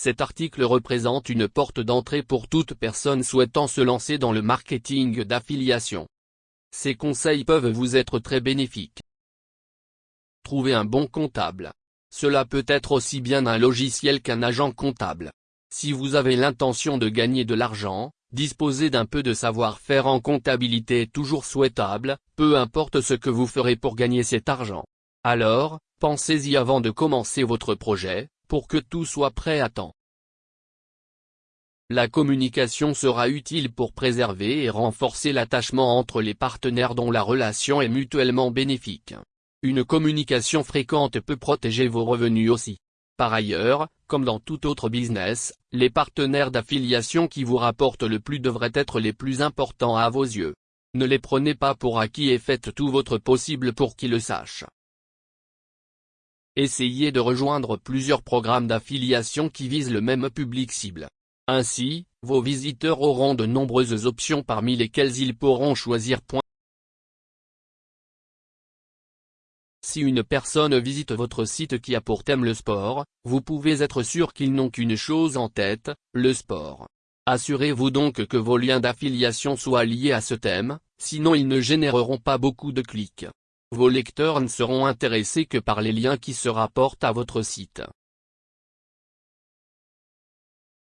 Cet article représente une porte d'entrée pour toute personne souhaitant se lancer dans le marketing d'affiliation. Ces conseils peuvent vous être très bénéfiques. Trouvez un bon comptable. Cela peut être aussi bien un logiciel qu'un agent comptable. Si vous avez l'intention de gagner de l'argent, disposer d'un peu de savoir-faire en comptabilité est toujours souhaitable, peu importe ce que vous ferez pour gagner cet argent. Alors, pensez-y avant de commencer votre projet, pour que tout soit prêt à temps. La communication sera utile pour préserver et renforcer l'attachement entre les partenaires dont la relation est mutuellement bénéfique. Une communication fréquente peut protéger vos revenus aussi. Par ailleurs, comme dans tout autre business, les partenaires d'affiliation qui vous rapportent le plus devraient être les plus importants à vos yeux. Ne les prenez pas pour acquis et faites tout votre possible pour qu'ils le sachent. Essayez de rejoindre plusieurs programmes d'affiliation qui visent le même public cible. Ainsi, vos visiteurs auront de nombreuses options parmi lesquelles ils pourront choisir. Si une personne visite votre site qui a pour thème le sport, vous pouvez être sûr qu'ils n'ont qu'une chose en tête, le sport. Assurez-vous donc que vos liens d'affiliation soient liés à ce thème, sinon ils ne généreront pas beaucoup de clics. Vos lecteurs ne seront intéressés que par les liens qui se rapportent à votre site.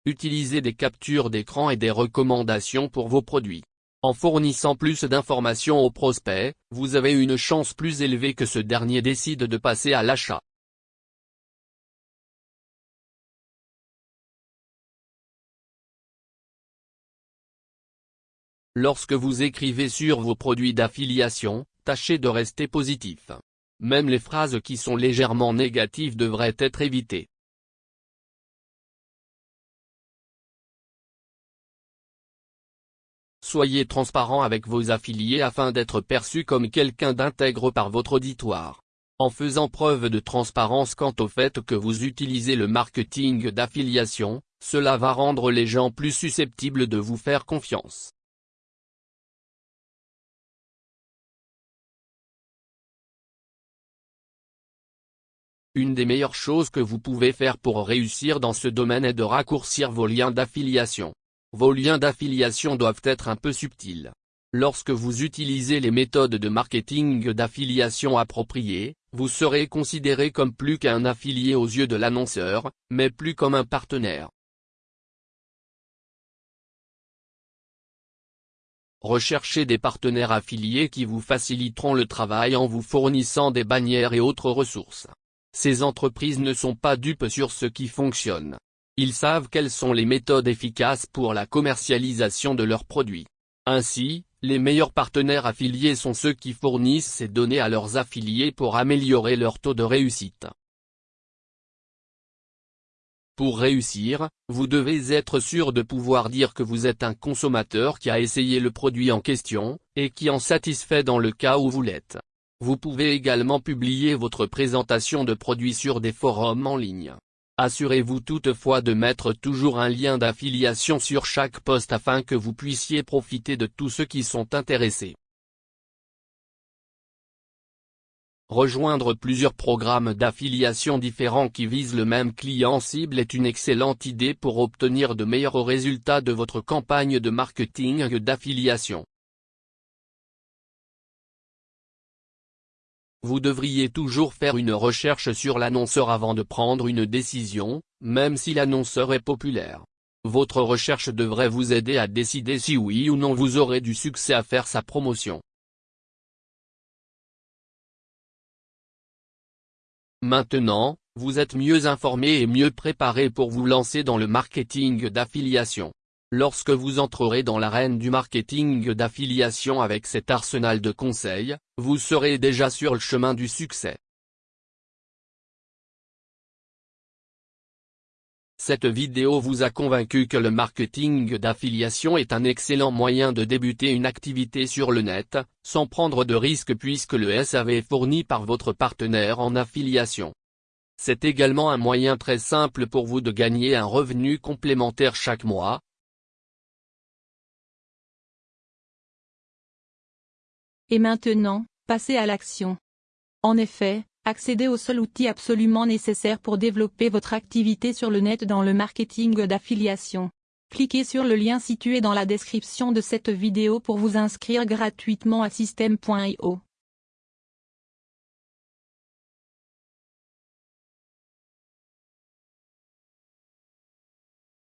Utilisez des captures d'écran et des recommandations pour vos produits. En fournissant plus d'informations aux prospects, vous avez une chance plus élevée que ce dernier décide de passer à l'achat. Lorsque vous écrivez sur vos produits d'affiliation, tâchez de rester positif. Même les phrases qui sont légèrement négatives devraient être évitées. Soyez transparent avec vos affiliés afin d'être perçu comme quelqu'un d'intègre par votre auditoire. En faisant preuve de transparence quant au fait que vous utilisez le marketing d'affiliation, cela va rendre les gens plus susceptibles de vous faire confiance. Une des meilleures choses que vous pouvez faire pour réussir dans ce domaine est de raccourcir vos liens d'affiliation. Vos liens d'affiliation doivent être un peu subtils. Lorsque vous utilisez les méthodes de marketing d'affiliation appropriées, vous serez considéré comme plus qu'un affilié aux yeux de l'annonceur, mais plus comme un partenaire. Recherchez des partenaires affiliés qui vous faciliteront le travail en vous fournissant des bannières et autres ressources. Ces entreprises ne sont pas dupes sur ce qui fonctionne. Ils savent quelles sont les méthodes efficaces pour la commercialisation de leurs produits. Ainsi, les meilleurs partenaires affiliés sont ceux qui fournissent ces données à leurs affiliés pour améliorer leur taux de réussite. Pour réussir, vous devez être sûr de pouvoir dire que vous êtes un consommateur qui a essayé le produit en question, et qui en satisfait dans le cas où vous l'êtes. Vous pouvez également publier votre présentation de produit sur des forums en ligne. Assurez-vous toutefois de mettre toujours un lien d'affiliation sur chaque poste afin que vous puissiez profiter de tous ceux qui sont intéressés. Rejoindre plusieurs programmes d'affiliation différents qui visent le même client cible est une excellente idée pour obtenir de meilleurs résultats de votre campagne de marketing d'affiliation. Vous devriez toujours faire une recherche sur l'annonceur avant de prendre une décision, même si l'annonceur est populaire. Votre recherche devrait vous aider à décider si oui ou non vous aurez du succès à faire sa promotion. Maintenant, vous êtes mieux informé et mieux préparé pour vous lancer dans le marketing d'affiliation. Lorsque vous entrerez dans l'arène du marketing d'affiliation avec cet arsenal de conseils, vous serez déjà sur le chemin du succès. Cette vidéo vous a convaincu que le marketing d'affiliation est un excellent moyen de débuter une activité sur le net, sans prendre de risques puisque le SAV est fourni par votre partenaire en affiliation. C'est également un moyen très simple pour vous de gagner un revenu complémentaire chaque mois, Et maintenant, passez à l'action. En effet, Accédez au seul outil absolument nécessaire pour développer votre activité sur le net dans le marketing d'affiliation. Cliquez sur le lien situé dans la description de cette vidéo pour vous inscrire gratuitement à System.io.